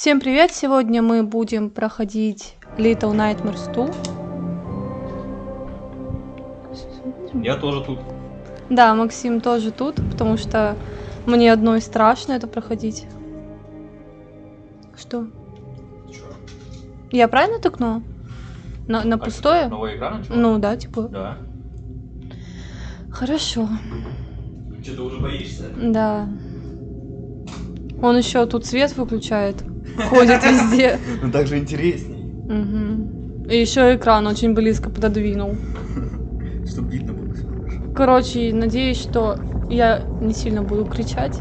Всем привет! Сегодня мы будем проходить Little Nightmares 2. Я тоже тут. Да, Максим тоже тут, потому что мне одной страшно это проходить. Что? Чё? Я правильно тыкнула? На, на А пустое? что, Новая игра начала? Ну да, типа. Да. Хорошо. Че, ты уже боишься? Да. Он еще тут свет выключает. Ходит везде. Ну так же интересней. Мгм. И еще экран очень близко пододвинул. Чтобы видно было всё хорошо. Короче, надеюсь, что я не сильно буду кричать.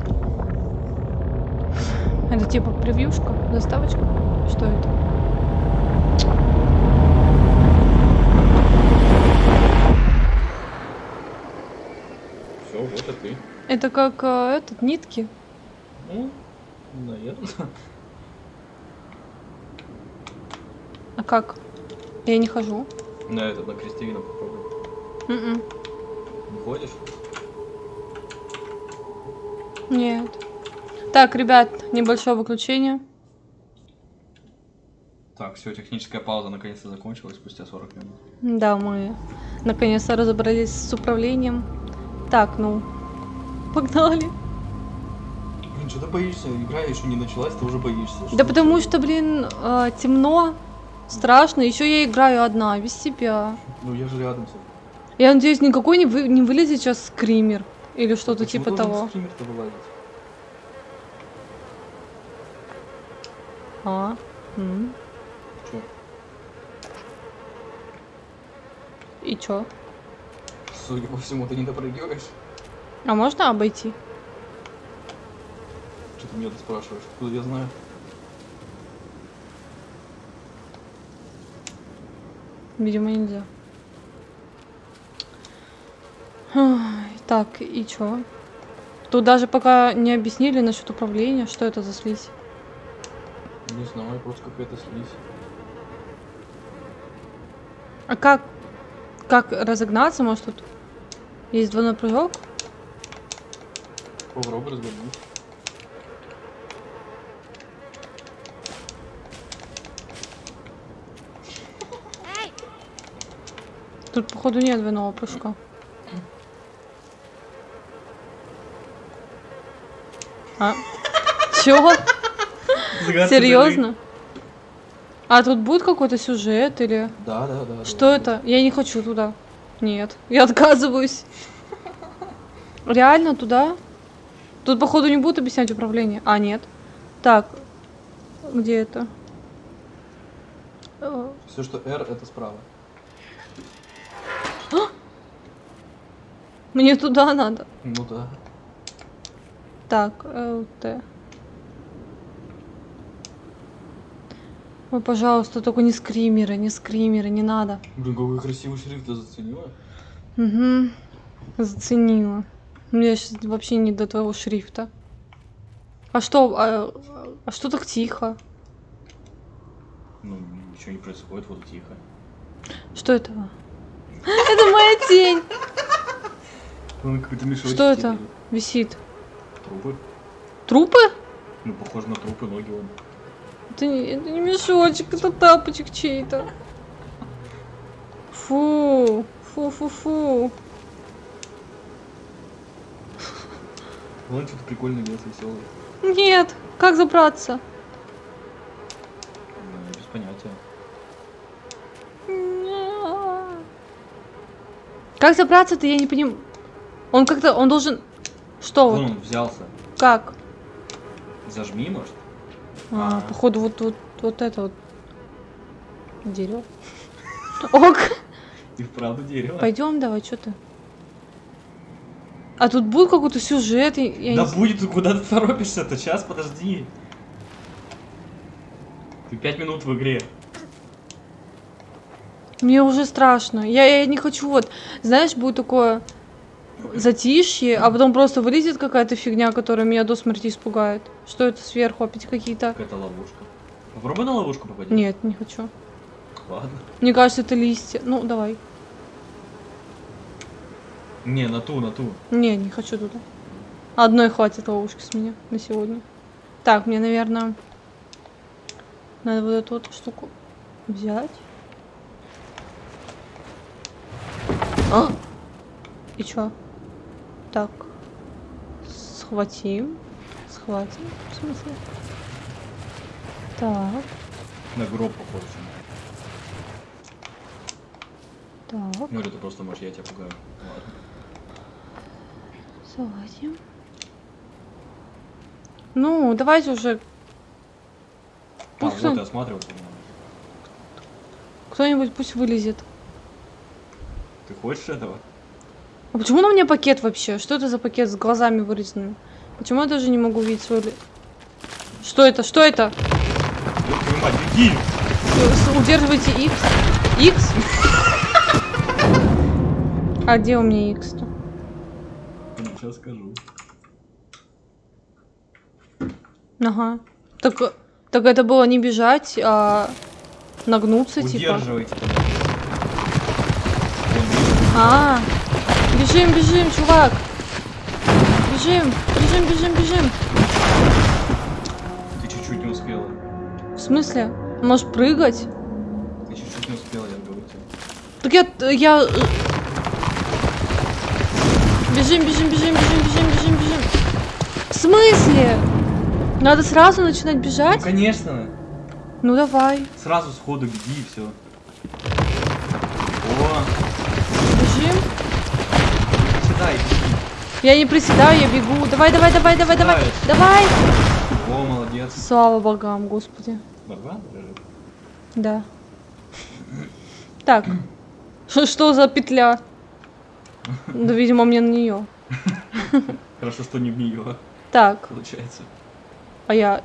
Это типа превьюшка, заставочка? Что это? Все, вот и ты. Это как э, этот нитки. Ну, наверное. А как? Я не хожу. На этот, на крестовину попробуй. Мгм. Не ходишь? Нет. Так, ребят, небольшое выключение. Так, все, техническая пауза наконец-то закончилась спустя 40 минут. Да, мы наконец-то разобрались с управлением. Так, ну, погнали. Блин, что ты боишься? Игра еще не началась, ты уже боишься. Да потому что, блин, э, темно, страшно. Еще я играю одна, без себя. Ну я же рядом все. Я надеюсь, никакой не, вы, не вылезет сейчас скример. Или что-то типа того. Вылазить? А. м. Чё? И чё? Судя по всему, ты не допрыгиваешь. А можно обойти? Что ты меня спрашиваешь? Откуда я знаю? Видимо, нельзя. Так, и чё? Тут даже пока не объяснили насчет управления, что это за слизь. Не знаю, просто какая-то слизь. А как, как разогнаться? Может тут есть двойной прыжок? Попробуй развернуть. Тут, походу, нет двойного прыжка. А? Чё? Серьезно? А тут будет какой-то сюжет или... Да, да, да. Что это? Я не хочу туда. Нет, я отказываюсь. Реально туда? Тут, походу, не будут объяснять управление. А, нет. Так, где это? Все, что R, это справа. Мне туда надо. Ну да. Так, ЛТ. Ой, пожалуйста, только не скримеры, не скримеры, не надо. Блин, какой красивый шрифт ты заценила. Угу. Заценила. Мне сейчас вообще не до твоего шрифта. А что, а, а что так тихо? Ну, ничего не происходит, вот тихо. Что это? Это моя тень. Ну, какой-то мешочек. Что это? тебе. Висит. Трупы. Трупы? Ну, похоже на трупы, ноги вон. Это не, это не мешочек, это тапочек чей-то. Фу, фу, фу, фу. Вон что-то прикольный лес веселый. Нет, как забраться? Ну, без понятия. Как забраться-то, я не понимаю. Он как-то, он должен... Что Вон вот? он взялся. Как? Зажми, может? А, А. походу вот, вот, вот это вот дерево. Ок, И вправду дерево. пойдем давай, что ты? А тут будет какой-то сюжет, я да не... будет, куда ты торопишься-то? Сейчас, подожди. Ты пять минут в игре. Мне уже страшно. Я, я не хочу вот, знаешь, будет такое затишье, а потом просто вылезет какая-то фигня, которая меня до смерти испугает. Что это сверху опять какие-то? Какая-то ловушка. Попробуй на ловушку попади. Нет, не хочу. Ладно. Мне кажется, это листья. Ну, давай. Не, на ту, на ту. Не, не хочу туда. Одной хватит ловушки с меня на сегодня. Так, мне, наверное... Надо вот эту вот штуку взять. А! И чё? Так. Схватим. Схватим, в смысле? Так, На гроб похож. так, Ну или ты просто, может, я тебя пугаю. Ладно. залазим. Ну, давайте уже А, Пусть вот он- и осматриваться надо. кто-нибудь пусть вылезет. Ты хочешь этого? А почему на мне пакет вообще? Что это за пакет с глазами вырезанными? Почему я даже не могу видеть свой... Что это? Что это? Мать, беги! Удерживайте X. X? А где у меня X-то? Сейчас скажу. Ага. Так, так это было не бежать, а нагнуться, типа. Удерживайте. тогда. Вон, А, бежим, бежим, чувак. Бежим, бежим, бежим, бежим. Ты чуть-чуть не успела. В смысле? Можешь прыгать? Ты чуть-чуть не успела, я говорю тебе. Так я, я... э, Бежим, бежим, бежим, бежим, бежим, бежим, бежим. В смысле? Надо сразу начинать Ну бежать? конечно! Ну давай, Сразу сходу беги и все. О, бежим. приседай, беги. Я не приседаю, я бегу. Давай, давай, давай, давай, давай. Давай. О, молодец. Слава богам, господи. Барбан. Да. Так. Что за петля? Да, видимо, мне на нее. Хорошо, что не в нее, Так, получается. а я...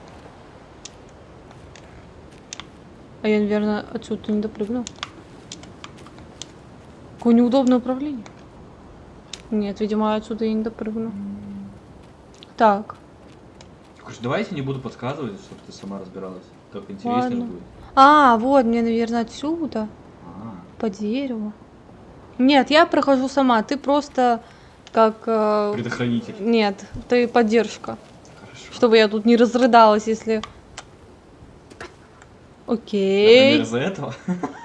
А я, наверное, отсюда не допрыгну. Какое неудобное управление. Нет, видимо, отсюда я не допрыгну. Так. Короче, давайте не буду подсказывать, чтобы ты сама разбиралась. Так интереснее Ладно. будет. А, вот, мне, наверное, отсюда. А, По дереву. Нет, я прохожу сама. Ты просто как... э, предохранитель. Нет, ты поддержка. Хорошо. Чтобы я тут не разрыдалась, если... Окей. Например, из-за этого?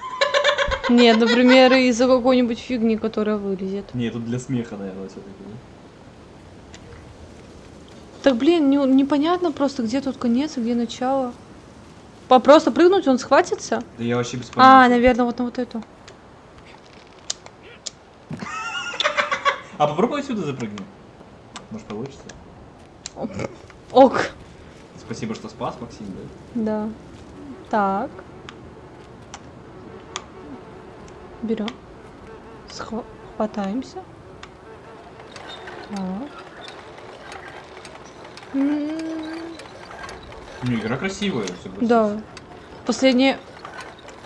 Нет, например, из-за какой-нибудь фигни, которая вылезет. Не, тут для смеха, наверное, все-таки. Так, блин, не- непонятно просто, где тут конец, а где начало. По просто прыгнуть, он схватится? Да я вообще без А, понятия. наверное, вот на вот эту. А попробуй отсюда запрыгни. Может получится. Ок. Спасибо, что спас, Максим, да? Да. Так. Берем. Схва- Хватаемся. Так. М, Ну, игра красивая, согласись. Да. Последнее...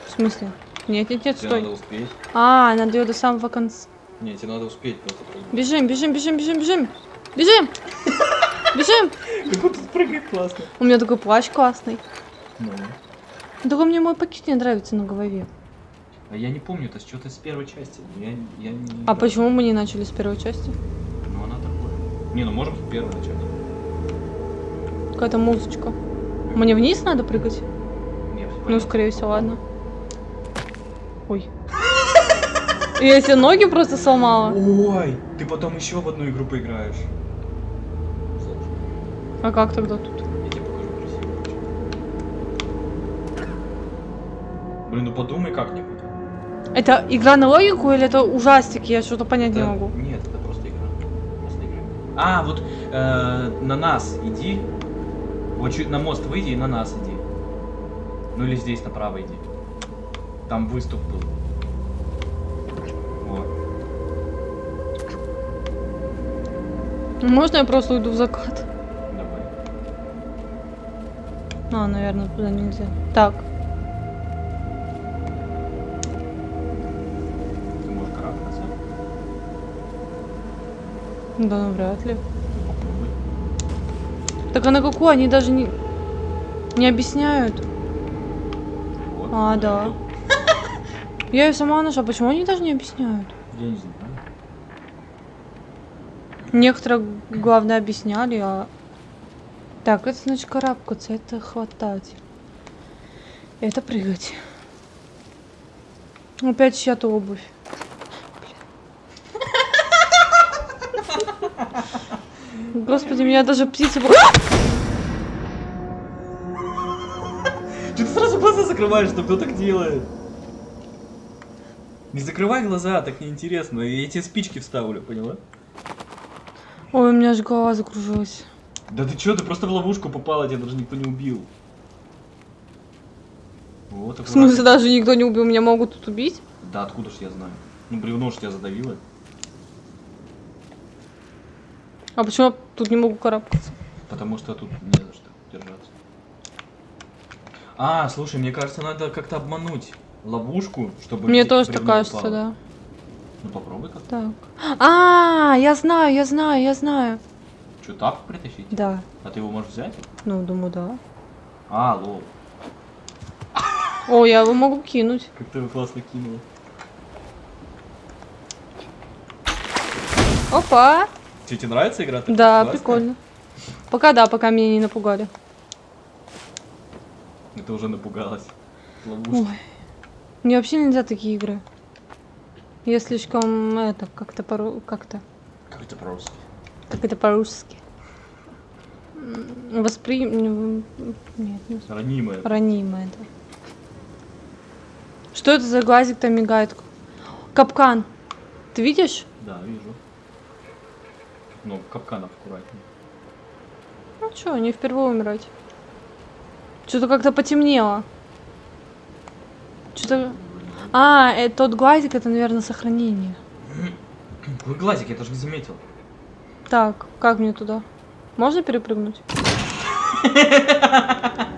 В смысле? Нет, нет, нет, Тебе стой. надо успеть. А, надо ее до самого конца. Не, тебе надо успеть просто прыгнуть. Бежим, бежим, бежим, бежим, бежим. Бежим! Бежим! Как он тут прыгает классно. У меня такой плащ классный. Ну. Только мне мой пакет не нравится на голове. А я не помню, это что-то с первой части. Я, я не А почему мы не начали с первой части? Ну, она такое. Не, ну можем с первой начать. Какая-то музычка. Мне вниз надо прыгать? Нет, Ну, скорее всего, ладно. Ой. Я себе ноги просто сломала. Ой, ты потом еще в одну игру поиграешь. А как тогда тут? я тебе покажу красиво. Блин, ну подумай как-нибудь. Это игра на логику или это ужастик? Я что-то понять не Это- могу. Нет, это просто игра. Просто игра. А, вот э, на нас иди. Вот чуть на мост выйди и на нас иди. Ну или здесь направо иди. Там выступ был. Вот. Можно я просто уйду в закат? Давай. А, наверное, туда нельзя. Так. Да, ну вряд ли. Так а на какую? Они даже не... Не объясняют. Вот. А, да. Я ее сама нашла. Почему они даже не объясняют? Я не знаю. Некоторые, главное, объясняли, а... Так, это значит карабкаться, это хватать. Это прыгать. Опять чья-то обувь. Господи, меня даже птицы... бу- Че ты сразу глаза закрываешь, что кто так делает? Не закрывай глаза, так неинтересно. Я тебе спички вставлю, поняла? Ой, у меня аж голова закружилась. Да ты чё, ты просто в ловушку попала, тебя даже никто не убил. Вот, В смысле, даже никто не убил, меня могут тут убить? Да откуда ж я знаю? Ну, бревно ж тебя задавило. А почему я тут не могу карабкаться? Потому что тут не за что держаться. А, слушай, мне кажется, надо как-то обмануть ловушку, чтобы... Мне тоже так кажется, упало. да. Ну попробуй как. Так. А, я знаю, я знаю, я знаю. Что, тапку притащить? Да. А ты его можешь взять? Ну, думаю, да. А, лол. О, я его могу кинуть. Как ты его классно кинула. Опа! Тебе, тебе нравится игра? такая Да, классная? прикольно. Пока да, пока меня не напугали. Это уже напугалась. Ловушка. Ой. Мне вообще нельзя такие игры. Я слишком это как-то по как-то Как это просто? как это по-русски. Воспри... Нет, не воспри- Ранимая. ранимое, да. Что это за глазик там мигает? Капкан. Ты видишь? Да, вижу. Ну, капканов аккуратнее. Ну что, не впервые умирать. Что-то как-то потемнело. Что-то... А, э, тот глазик, это, наверное, сохранение. Какой глазик, я даже не заметил. Так, как мне туда? Можно перепрыгнуть?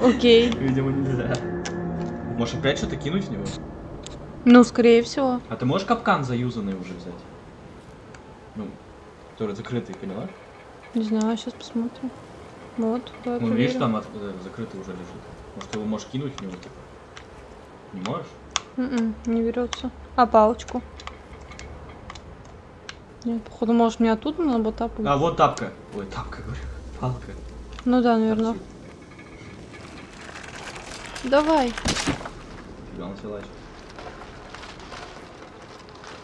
Окей. Видимо, нельзя. Можешь опять что-то кинуть в него? Ну, скорее всего. А ты можешь капкан заюзанный уже взять? Ну, который закрытый, поняла? Не знаю, сейчас посмотрим. Вот, давай Ну, видишь, там э, закрытый уже лежит. Может, ты его можешь кинуть в него, типа? Не можешь? М-м, не берется. А палочку? Нет, походу, может, мне оттуда надо вот так А, вот тапка. Ой, тапка, говорю. Палка. Ну да, наверное. Торчит. Давай. Фига началась.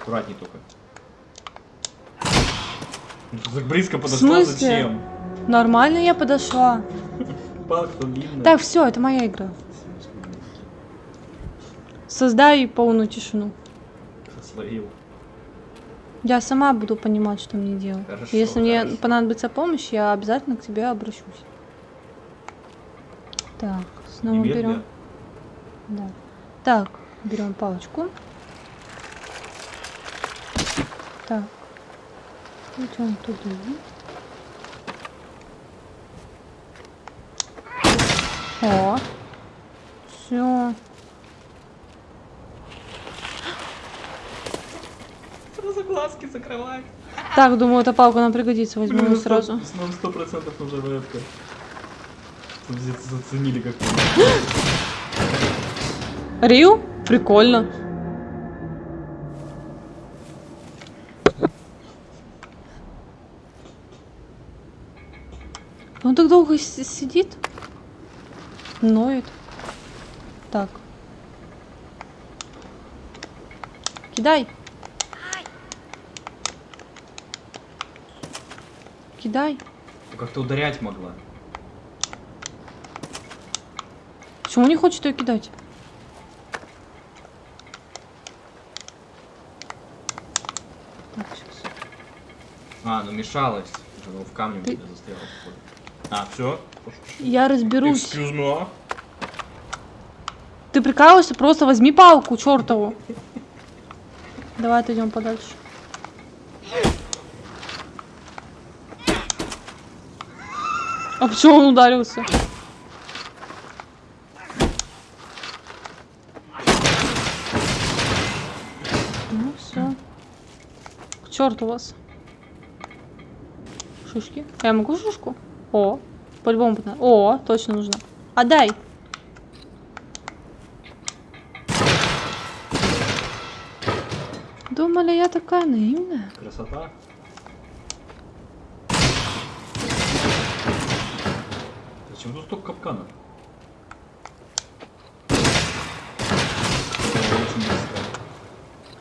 Аккуратней только. Так близко подошла, зачем? Нормально я подошла. Палка длинная. Так, все, это моя игра. Создай полную тишину. Словил. Я сама буду понимать, что мне делать. Хорошо, Если мне хорошо. понадобится помощь, я обязательно к тебе обращусь. Так, снова Немедля. берем. Да. Так, берем палочку. Так. Идем туда. О. Все. Сразу глазки закрывай. Так, думаю, эта палка нам пригодится. Возьму ее сразу. Снова сто процентов нужна здесь заценили как Рил? Прикольно. Так долго сидит? Ноет. Так. Кидай. Кидай. Как-то ударять могла. Почему не хочет ее кидать? Так, сейчас. А, ну мешалась. Уже ну, в камне Ты- застряла. А, все? Я разберусь. Me. Ты прикалываешься? Просто возьми палку, чертову. Давай отойдем подальше. А почему он ударился? Ну все. К черту вас. Шишки. А я могу шишку? О, по-любому. О, точно нужно. Отдай. Думали, я такая наивная. Красота. Зачем тут столько капканов?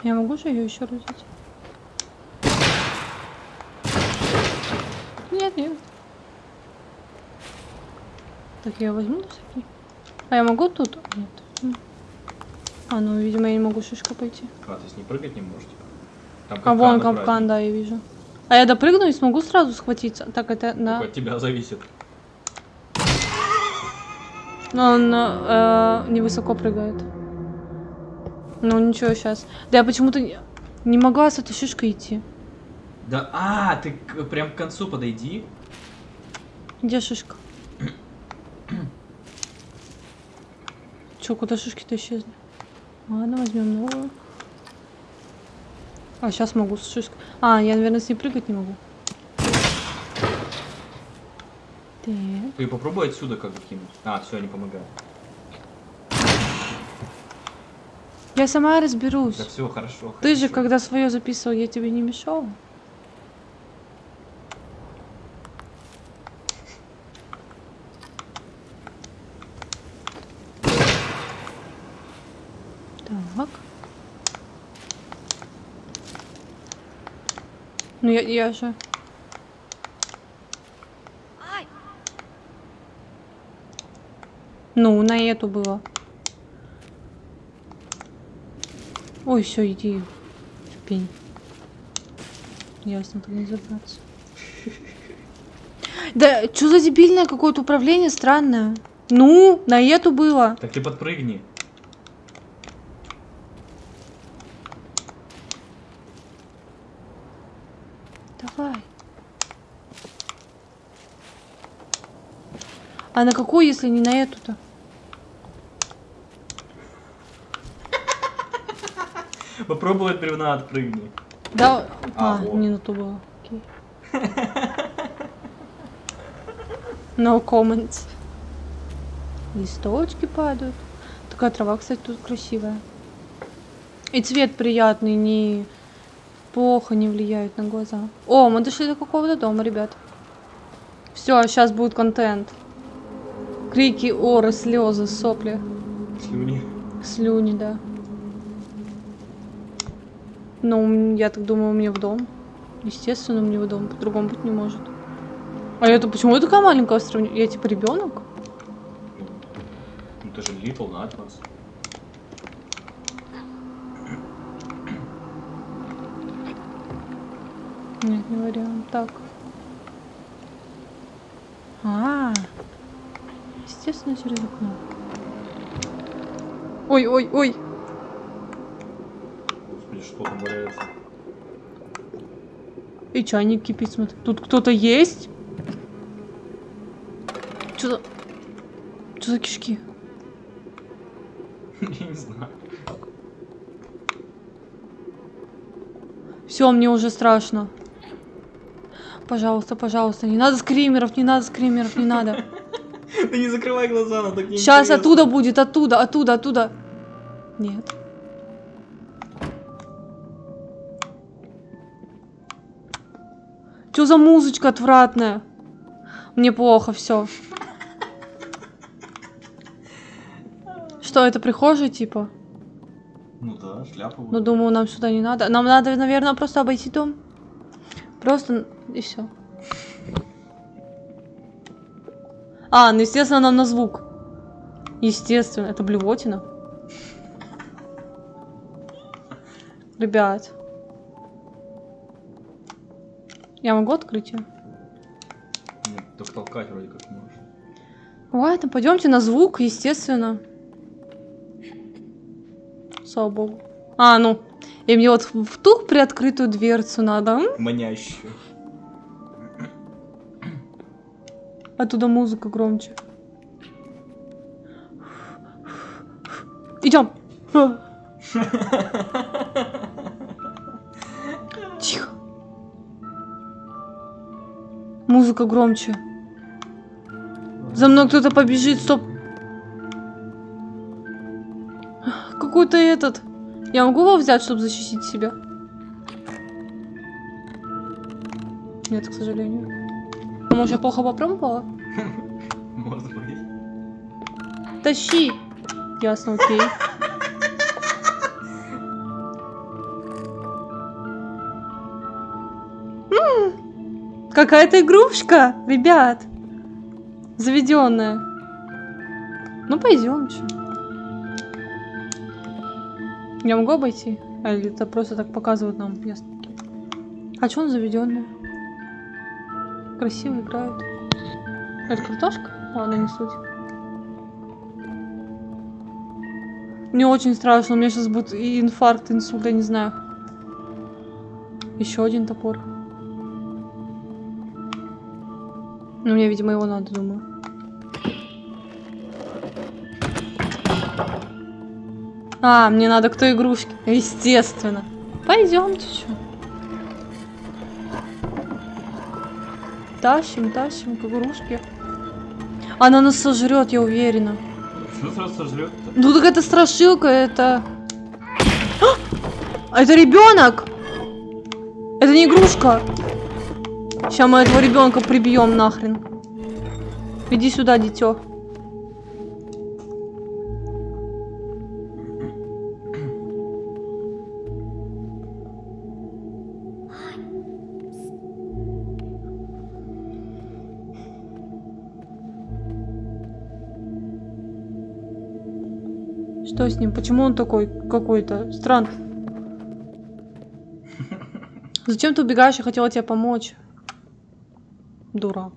Я могу же ее еще родить? Так, я возьму на всякий. А я могу тут? Нет. А, ну, видимо, я не могу шишка пойти. А, ты с ней прыгать не можешь, типа? Там А вон капкан, да, я вижу. А я допрыгну и смогу сразу схватиться. Так, это на... Только от тебя зависит. Но он э, невысоко прыгает. Ну ничего, сейчас. Да я почему-то не, не могла с этой шишкой идти. Да, а, ты прям к концу подойди. Где шишка? Че, куда шишки-то исчезли? Ладно, возьмем новую. А, сейчас могу с шишкой. А, я, наверное, с ней прыгать не могу. Так. Ты попробуй отсюда как бы кинуть. А, все, не помогает. Я сама разберусь. Да все, хорошо. Ты же, хорошо. когда свое записывал, я тебе не мешал. Так. Ну я, я же. Ну, на эту было. Ой, все, иди в пень. Ясно, так не забраться. Да, что за дебильное какое-то управление странное? Ну, на эту было. Так ты подпрыгни. Давай. А на какую, если не на эту-то? Попробуй от бревна отпрыгни. Да, А, а, во. не на ту было. Окей. No comments. Листочки падают. Такая трава, кстати, тут красивая. И цвет приятный, не плохо не влияет на глаза. О, мы дошли до какого-то дома, ребят. Все, сейчас будет контент. Крики, оры, слезы, сопли, Слюни. слюни, да. Ну, я так думаю, мне в дом. Естественно, мне в дом. По-другому быть не может. А это почему я такая маленькая в сравнении? Я типа ребенок? Ну ты же Little Nightmares. Нет, не вариант. Так. А, естественно, через окно. Ой, ой, ой. Господи, что там валяется? И чайник кипит, смотри. Тут кто-то есть? Что за... Что за кишки? Я не знаю. Все, мне уже страшно. Пожалуйста, пожалуйста, не надо скримеров, не надо скримеров, не надо. Ты не закрывай глаза, нам так Сейчас неинтересно. оттуда будет, оттуда, оттуда, оттуда. Нет. Что за музычка отвратная? Мне плохо, все. Что, это прихожая, типа? Ну да, шляпа. Ну, думаю, нам сюда не надо. Нам надо, наверное, просто обойти дом. Просто и все. А, ну, естественно, нам на звук. Естественно, это блевотина. Ребят. Я могу открыть ее? Нет, только толкать вроде как можешь. Ладно, пойдемте на звук, естественно. Слава богу. А, ну. И мне вот в ту приоткрытую дверцу надо. Манящую. Оттуда музыка громче. Идем. Тихо. Музыка громче. За мной кто-то побежит, стоп. Какой-то этот. Я могу его взять, чтобы защитить себя? Нет, к сожалению може плохо попробувала? Может быть. Тащи! Ясно, окей. Какая-то игрушка, ребят. Заведенная. Ну, пойдем. Че. Я могу обойти? А, или это просто так показывают нам? Ясно. А что он заведенный? Красиво играет. Это картошка? Ладно, не суть. Мне очень страшно, у меня сейчас будет и инфаркт, инсульт, я не знаю. Еще один топор. Ну, мне, видимо, его надо, думаю. А, мне надо к той игрушке. Естественно. Пойдемте, что. Тащим, тащим к игрушке. Она нас сожрет, я уверена. Что сразу сожрет Ну так это страшилка, это... А, это ребенок! Это не игрушка. Сейчас мы этого ребенка прибьем нахрен. Иди сюда, дитё. Что с ним? Почему он такой какой-то странный? Зачем ты убегаешь? Я хотела тебе помочь. Дурак.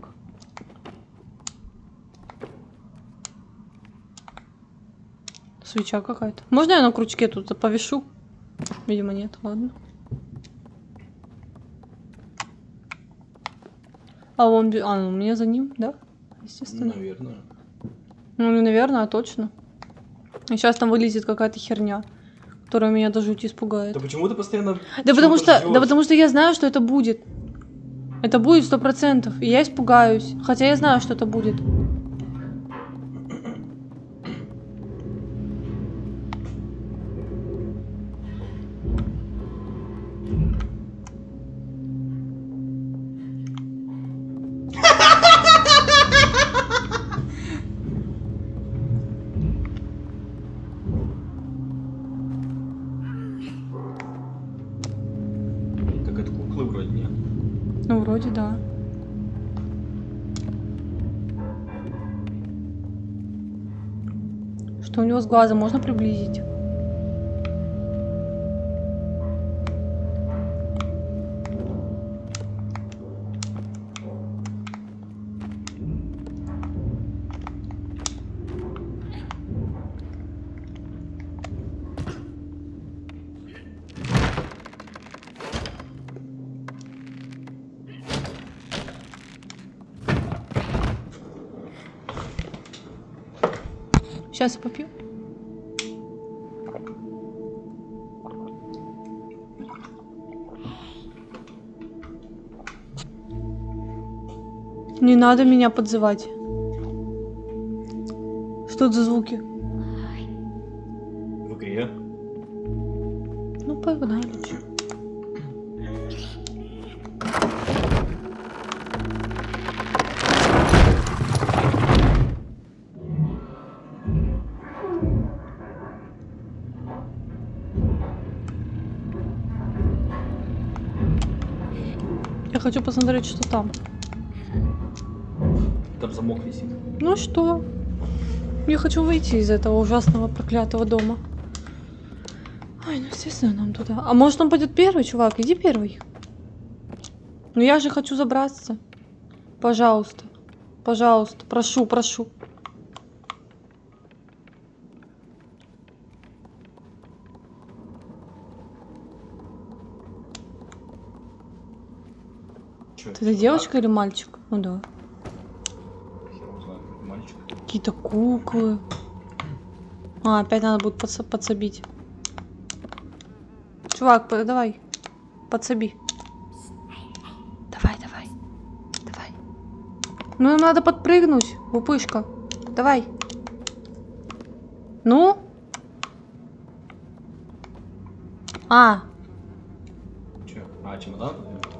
Свеча какая-то. Можно я на крючке тут повешу? Видимо, нет. Ладно. А он... А, ну, мне за ним, да? Естественно. Наверное. Ну, не наверное, а точно. И сейчас там вылезет какая-то херня, которая меня даже жути испугает. Да почему ты постоянно... Да потому что, да потому что я знаю, что это будет. Это будет сто процентов, и я испугаюсь. Хотя я знаю, что это будет. Глазом можно приблизить? Сейчас я попью. Не надо меня подзывать. Что это за звуки? В игре. Ну, погнали. Я хочу посмотреть, что там. Замок висит. Ну что? Я хочу выйти из этого ужасного проклятого дома. Ой, ну естественно нам туда. А может он пойдет первый, чувак? Иди первый. Ну я же хочу забраться. Пожалуйста. Пожалуйста. Прошу, прошу. Чё, Это девочка или мальчик? Ну да. Хер его знает, какой мальчик. Какие-то куклы. А, опять надо будет подса- подсобить. Чувак, давай. Подсоби. Давай, давай. Давай. Ну, надо подпрыгнуть, упышка. Давай. Ну? А, Чё? А, чемодан?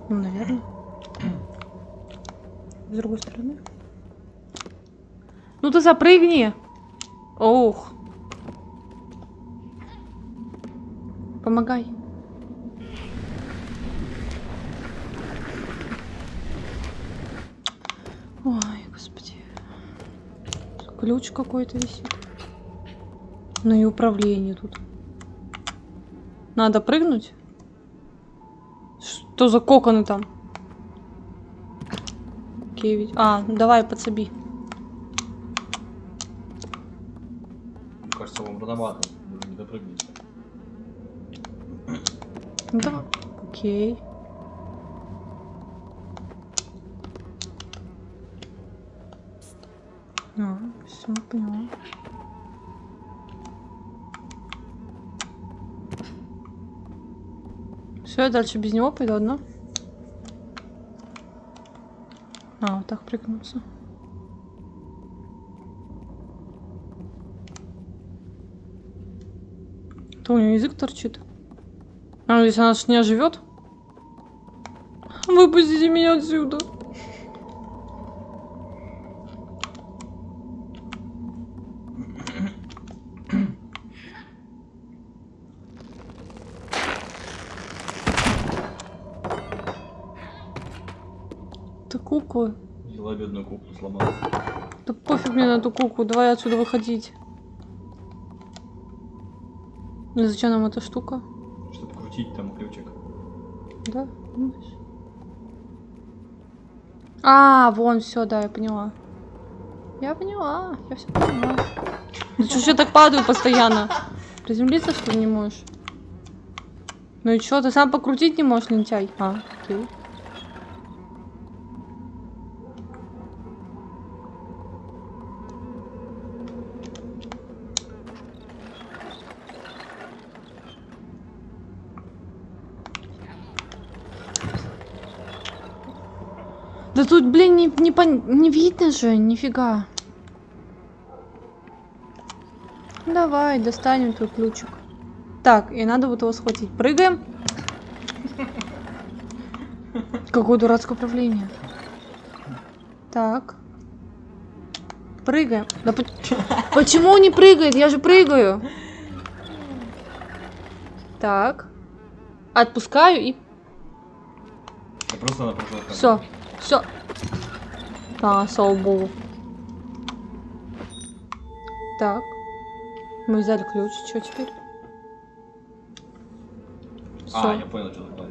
ну, наверное. С другой стороны. Ну ты запрыгни. Ох. Помогай. Ой, господи. Ключ какой-то висит. Ну и управление тут. Надо прыгнуть? Что за коконы там? Ведь- А, давай, подсоби. Кажется, вам рановато. Не допрыгнете. Ну давай. Окей. А, все, поняла. Все, я дальше без него пойду одна. А, вот так прыгнуться. То у нее язык торчит. А, если она ж не оживет? Выпустите меня отсюда. Ты кукла. Взяла бедную куклу, сломала. Да пофиг мне на эту куклу, давай отсюда выходить. Ну зачем нам эта штука? Чтобы крутить там ключик. Да? думаешь? А, вон, все, да, я поняла. Я поняла, я все поняла. Ты что я так падаю постоянно? Приземлиться что ли не можешь? Ну и что, ты сам покрутить не можешь, лентяй? А, окей. Тут, блин, не, не, пон- не видно же, нифига. Давай, достанем твой ключик. Так, и надо вот его схватить. Прыгаем. Какое дурацкое управление. Так. Прыгаем. Да по- почему он не прыгает? Я же прыгаю. Так. Отпускаю и просто все, все. А, слава богу. Так. Мы взяли ключ. Что теперь? А, Всё. я понял, что такое.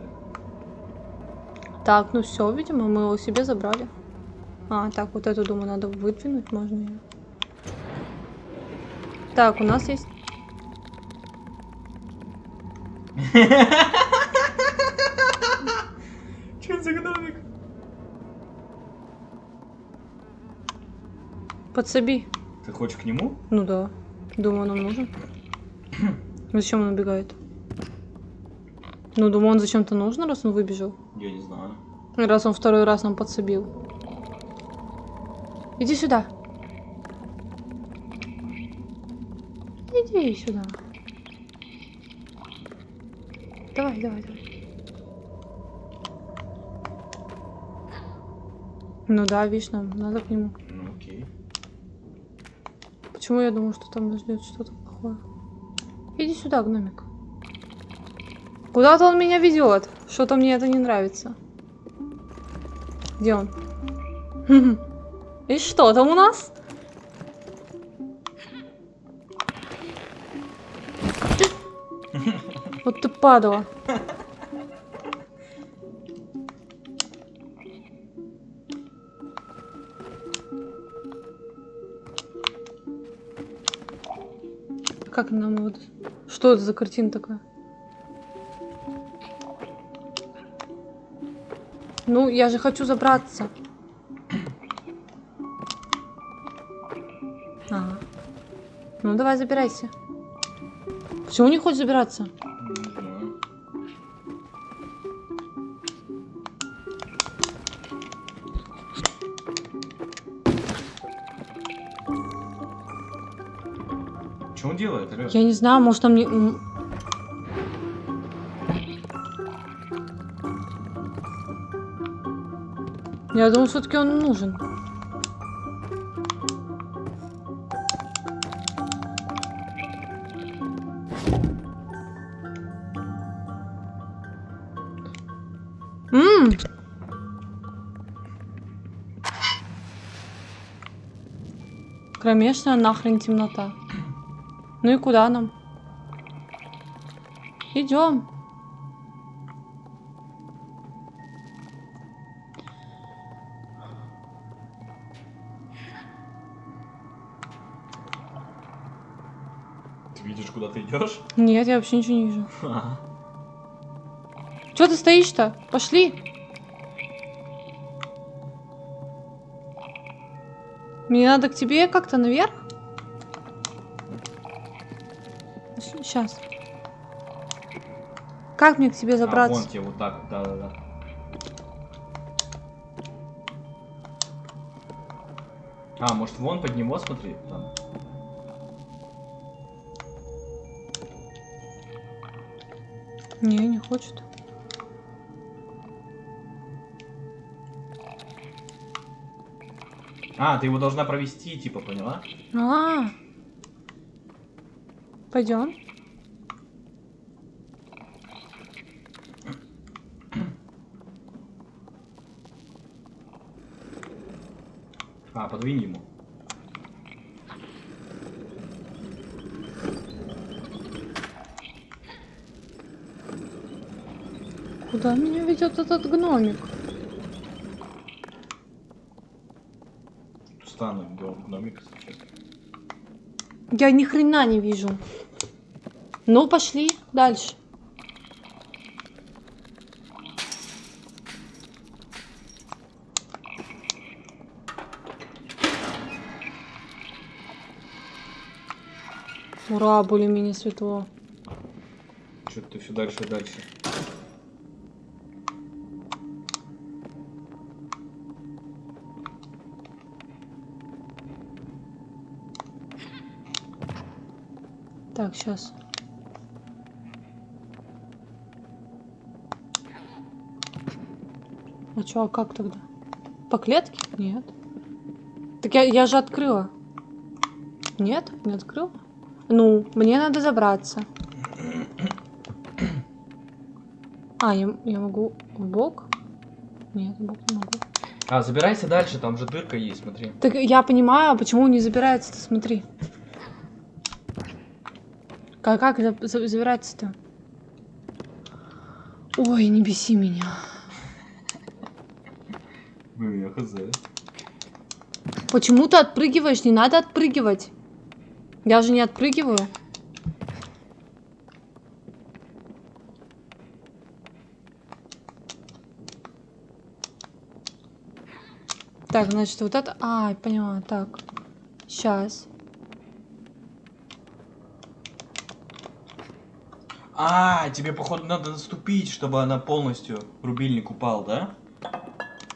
Так, ну все, видимо, мы его себе забрали. А, так, вот эту, думаю, надо выдвинуть, можно ее. Так, у нас есть... Че это за гномик? Подсоби. Ты хочешь к нему? Ну да. Думаю, нам нужен. Зачем он убегает? Ну, думаю, он зачем-то нужен, раз он выбежал. Я не знаю. Раз он второй раз нам подсобил. Иди сюда. Иди сюда. Давай, давай, давай. Ну да, видишь, нам надо к нему. Почему я думаю, что там нас ждет что-то плохое? Иди сюда, гномик. Куда-то он меня ведет. Что-то мне это не нравится. Где он? И что там у нас? Вот ты падала. Что это за картина такая? Ну, я же хочу забраться. Ага. Ну, давай забирайся. Почему не хочешь забираться? Я не знаю, может там не... Я думаю, все-таки он нужен. М. Кромешная нахрен темнота. Ну и куда нам? Идем. Ты видишь, куда ты идешь? Нет, я вообще ничего не вижу. Че ты стоишь-то? Пошли. Мне надо к тебе как-то наверх? Сейчас. Как мне к тебе А, забраться? вон тебе вот так, да-да-да. А, может вон под него смотри? Там. Не, не хочет. А, ты его должна провести, типа, поняла? А, пойдем. А, подвинь ему. Куда меня ведет этот гномик? Стану гномик сейчас. Я ни хрена не вижу. Ну, пошли дальше. Ура, более-менее светло. Что-то ты все дальше и дальше. Так, сейчас. А чё, а как тогда? По клетке? Нет. Так я, я же открыла. Нет, не открыла. Ну, мне надо забраться. А, я, я могу в бок? Нет, в бок не могу. А, забирайся дальше, там же дырка есть, смотри. Так я понимаю, а почему не забирается-то, смотри. Как, как за- за- забираться-то? Ой, не беси меня. Блин, я хз. Почему ты отпрыгиваешь? Не надо отпрыгивать. Я же не отпрыгиваю. Так, значит, вот это... А, поняла, так. Сейчас. А, тебе, походу, надо наступить, чтобы она полностью рубильник упал, да?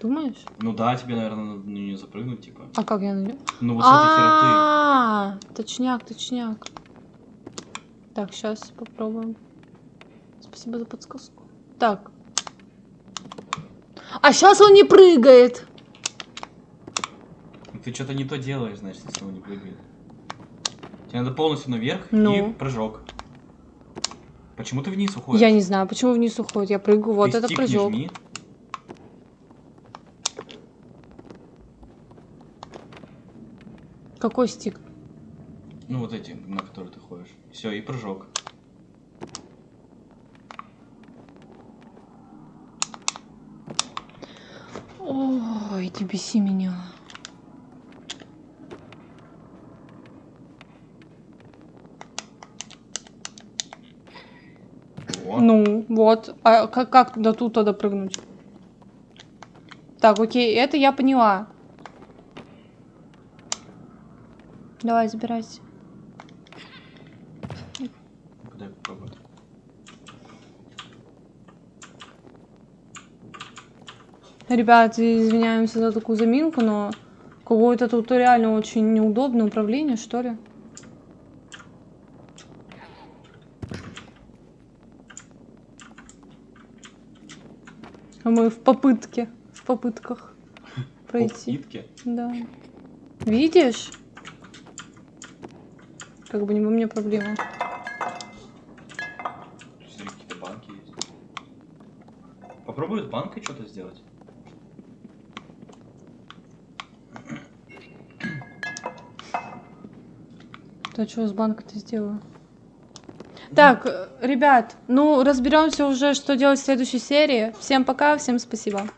Думаешь? Ну да, тебе, наверное, надо на нее запрыгнуть, типа. А как я найду? Ну вот с этой хероты. А, точняк, точняк. Так, сейчас попробуем. Спасибо за подсказку. Так. А сейчас он не прыгает. Ты что-то не то делаешь, значит, если он не прыгает. Тебе надо полностью наверх Ну. и прыжок. Почему ты вниз уходишь? Я не знаю, почему вниз уходит. Я прыгаю, вот Ты это прыжок. жми. Какой стик? Ну вот эти, на которые ты ходишь. Все, и прыжок. Ой, не беси меня. О, Ну, вот. А как, как до тут тогда прыгнуть? Так, окей, это я поняла. Давай, забирайся. дай попробую. Ребят, извиняемся за такую заминку, но какое-то тут реально очень неудобное управление, что ли. А мы в попытке, в попытках пройти. Попытки. Да. Видишь? Как бы не у меня проблема. Какие-то банки есть. Попробуй с банкой что-то сделать. Да что с банка-то сделаю? Так, ребят, ну разберемся уже, что делать в следующей серии. Всем пока, всем спасибо.